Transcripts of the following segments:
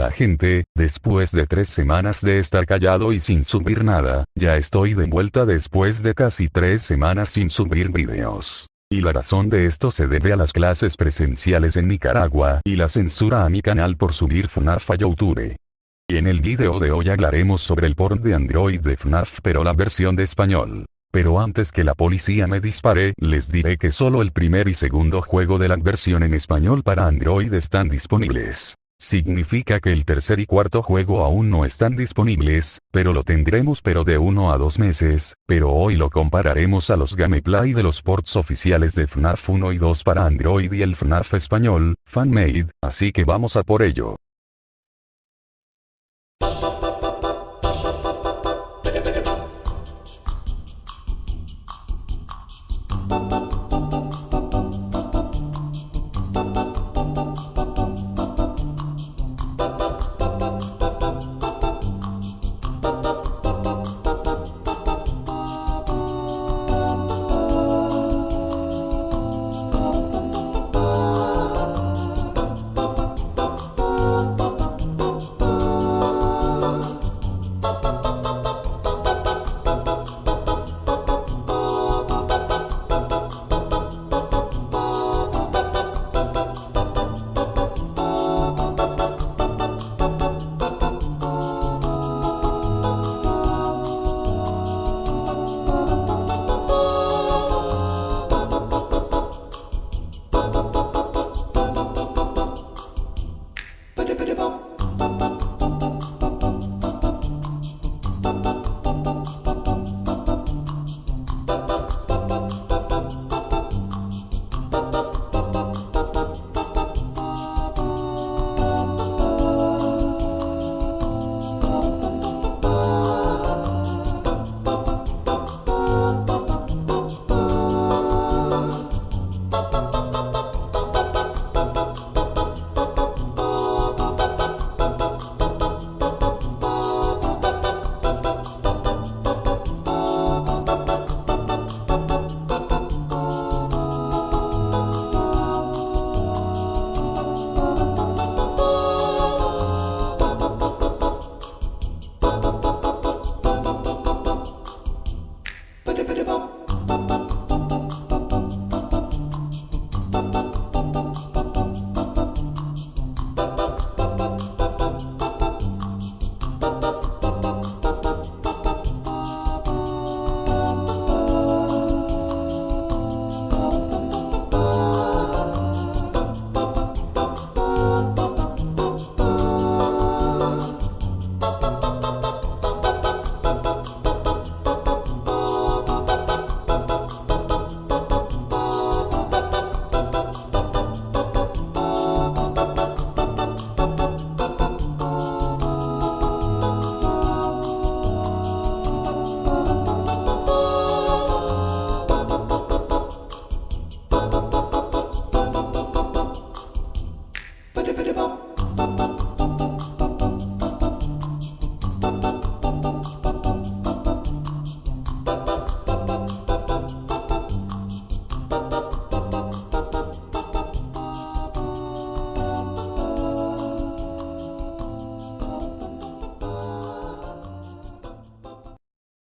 Hola gente, después de tres semanas de estar callado y sin subir nada, ya estoy de vuelta después de casi tres semanas sin subir videos. Y la razón de esto se debe a las clases presenciales en Nicaragua y la censura a mi canal por subir FNAF a YouTube. Y en el video de hoy hablaremos sobre el port de Android de FNAF pero la versión de español. Pero antes que la policía me dispare, les diré que solo el primer y segundo juego de la versión en español para Android están disponibles. Significa que el tercer y cuarto juego aún no están disponibles, pero lo tendremos pero de uno a dos meses, pero hoy lo compararemos a los gameplay de los ports oficiales de FNAF 1 y 2 para Android y el FNAF español, fanmade, así que vamos a por ello.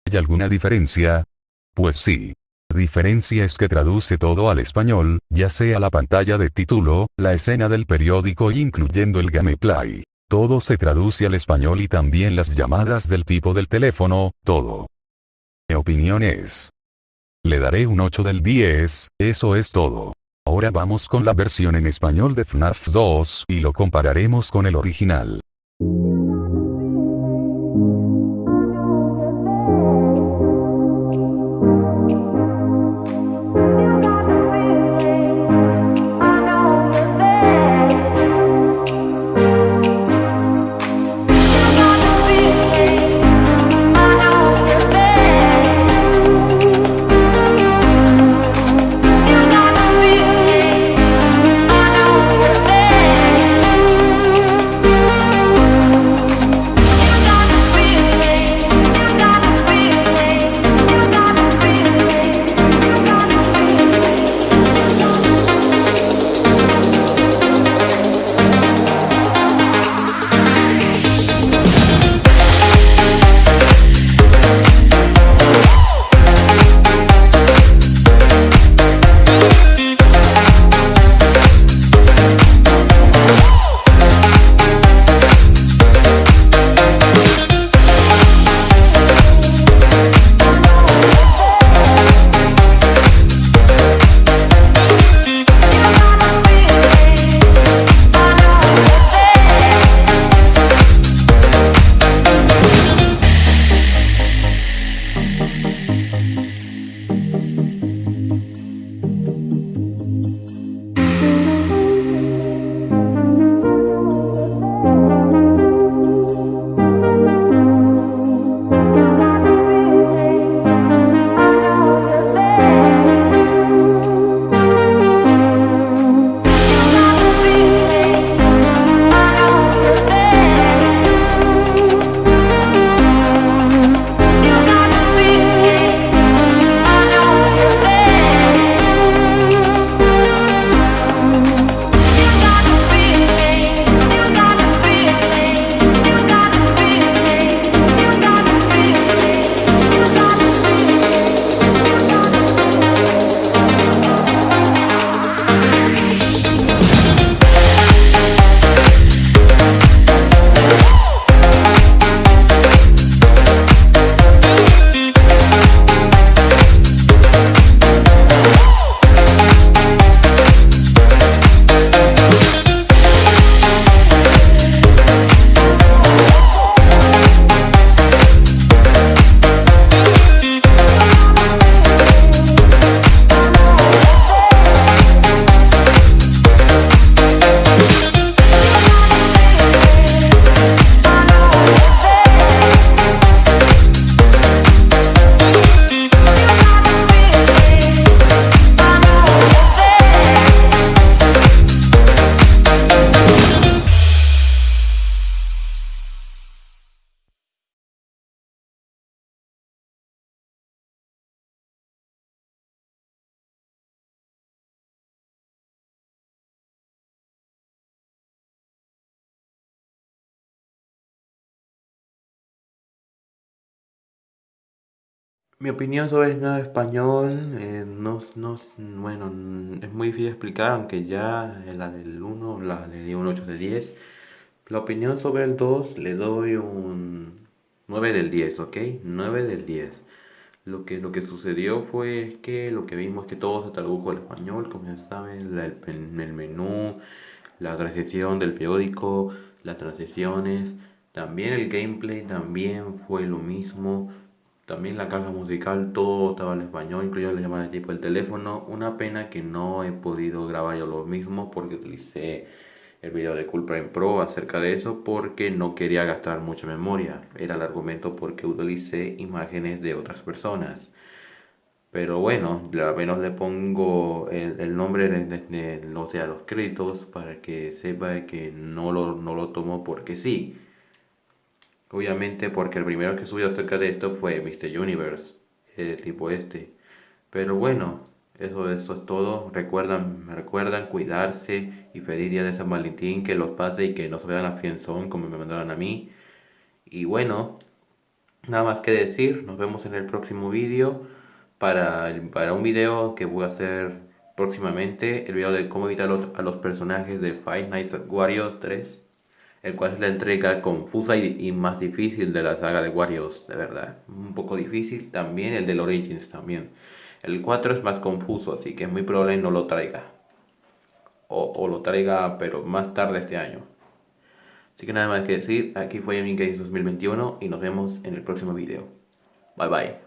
¿Hay alguna diferencia? Pues sí. Diferencia es que traduce todo al español, ya sea la pantalla de título, la escena del periódico incluyendo el gameplay. Todo se traduce al español y también las llamadas del tipo del teléfono, todo. Mi opinión es. Le daré un 8 del 10, eso es todo. Ahora vamos con la versión en español de FNAF 2 y lo compararemos con el original. Mi opinión sobre el nuevo español, eh, no, no, bueno, es muy difícil explicar, aunque ya la del 1 la le di un 8 de 10. La opinión sobre el 2 le doy un 9 del 10, ¿ok? 9 del 10. Lo que, lo que sucedió fue que lo que vimos es que todo se tradujo al español, como ya saben, el, el menú, la transición del periódico, las transiciones, también el gameplay también fue lo mismo también la caja musical, todo estaba en español, incluido la llamada de tipo el teléfono. Una pena que no he podido grabar yo lo mismo porque utilicé el video de Cool Prime Pro acerca de eso porque no quería gastar mucha memoria. Era el argumento porque utilicé imágenes de otras personas. Pero bueno, al menos le pongo el, nombre de, los créditos para que sepa que no lo, no lo tomo porque sí. Obviamente porque el primero que subió acerca de esto fue Mr. Universe, el tipo este. Pero bueno, eso, eso es todo. Recuerdan, recuerdan cuidarse y feliz día de San Valentín, que los pase y que no se vean a fienzón como me mandaron a mí. Y bueno, nada más que decir, nos vemos en el próximo vídeo para, para un video que voy a hacer próximamente, el video de cómo evitar a los personajes de Five Nights at Warriors 3 el cual es la entrega confusa y, más difícil de la saga de Warriors, de verdad. Un poco difícil también el del Origins también. El 4 es más confuso, así que es muy probable no lo traiga. O, lo traiga, pero más tarde este año. Así que nada más que decir, aquí fue Gaming 2021 y nos vemos en el próximo video. Bye bye.